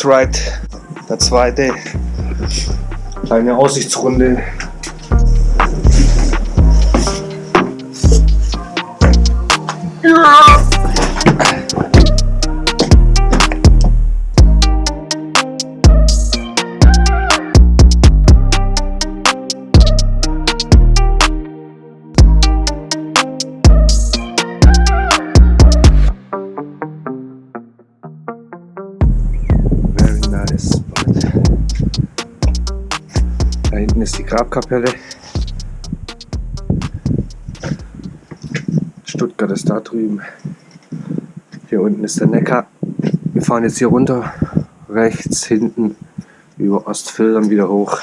X-Ride, der zweite. Kleine Aussichtsrunde. Ist die Grabkapelle. Stuttgart ist da drüben. Hier unten ist der Neckar. Wir fahren jetzt hier runter, rechts hinten über Ostfildern wieder hoch.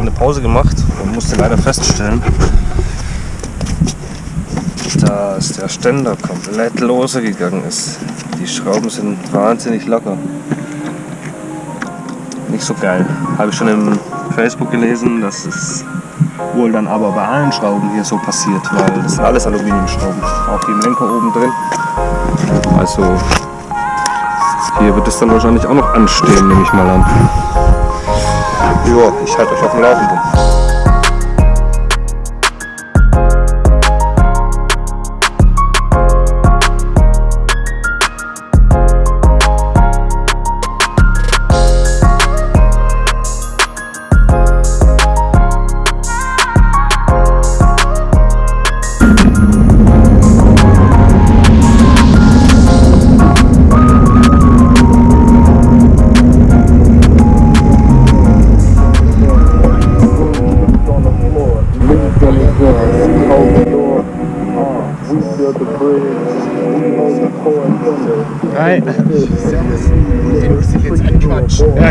Eine Pause gemacht und musste leider feststellen, dass der Ständer komplett lose gegangen ist. Die Schrauben sind wahnsinnig locker. Nicht so geil. Habe ich schon im Facebook gelesen, dass es wohl dann aber bei allen Schrauben hier so passiert, weil das sind alles Aluminiumschrauben. Auch die im Lenker oben drin. Also hier wird es dann wahrscheinlich auch noch anstehen, nehme ich mal an. Ja, ich halte euch auf dem Laufenden.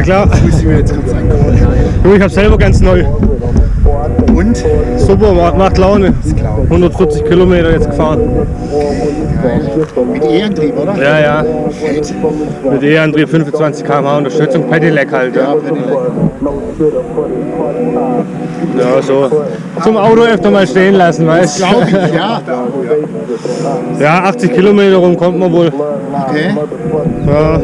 Klar. Das muss ich mir jetzt kurz angucken. Du, ich hab selber ganz neu. Und? Super, macht, Laune. 140 Kilometer jetzt gefahren. Geil. Mit E-Antrieb, oder? Ja, ja. Fett. Mit E-Antrieb 25 km/h Unterstützung, Pedelec halt. Ja. Pedelec. ja, so. Zum Auto öfter mal stehen lassen, weißt Glaube ich, ja. Ja, 80 Kilometer rum kommt man wohl. Okay. Ja.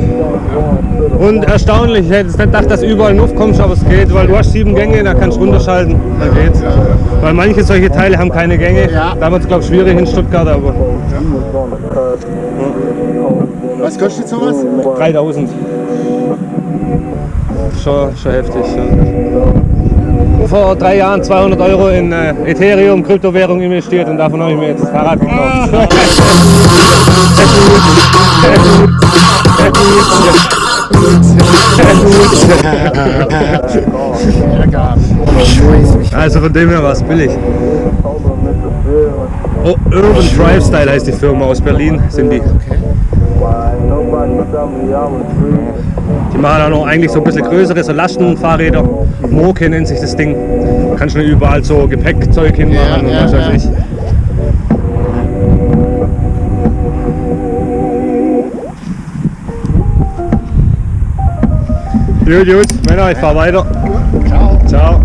Und erstaunlich, ich hätte nicht gedacht, dass überall Nuff kommst, aber es geht, weil du hast sieben Gänge, da kannst du runterschalten, da geht's. Weil manche solche Teile haben keine Gänge. Ja. Damals glaube ich schwierig in Stuttgart, aber Was kostet sowas? 3000. Schon, schon heftig. Vor drei Jahren 200 Euro in äh, Ethereum, Kryptowährung investiert und davon habe ich mir jetzt das Fahrrad gekauft. Mich. Also von dem her war es billig. Oh, Urban Drive Style heißt die Firma aus Berlin, sind die. Die machen auch noch eigentlich so ein bisschen größere, so Lastenfahrräder. Moke nennt sich das Ding. Kannst du überall so Gepäckzeug hinmachen Ja, und ja, was weiß ja. ich. Gut, gut, Männer, ich fahr weiter. Ciao. Ciao.